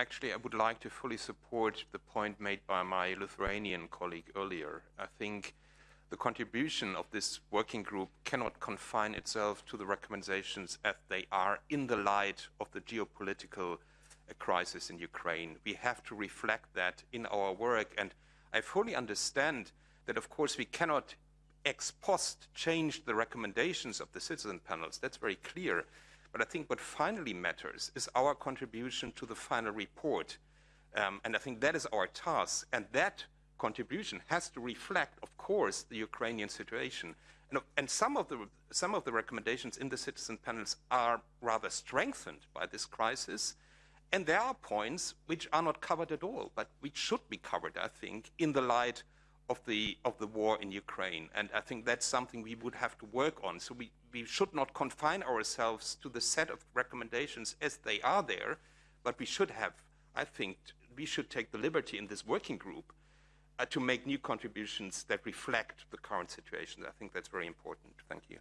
actually, I would like to fully support the point made by my Lithuanian colleague earlier. I think the contribution of this working group cannot confine itself to the recommendations as they are in the light of the geopolitical crisis in Ukraine. We have to reflect that in our work, and I fully understand that, of course, we cannot ex post change the recommendations of the citizen panels. That's very clear. But I think what finally matters is our contribution to the final report. Um, and I think that is our task. And that contribution has to reflect, of course, the Ukrainian situation. And, and, some, of the, some of the recommendations in the citizen panels are rather strengthened by this crisis. And there are points which are not covered at all, but which should be covered, I think, in the light of the, of the war in Ukraine. And I think that's something we would have to work on. So we, we should not confine ourselves to the set of recommendations as they are there, but we should have, I think, we should take the liberty in this working group uh, to make new contributions that reflect the current situation. I think that's very important. Thank you.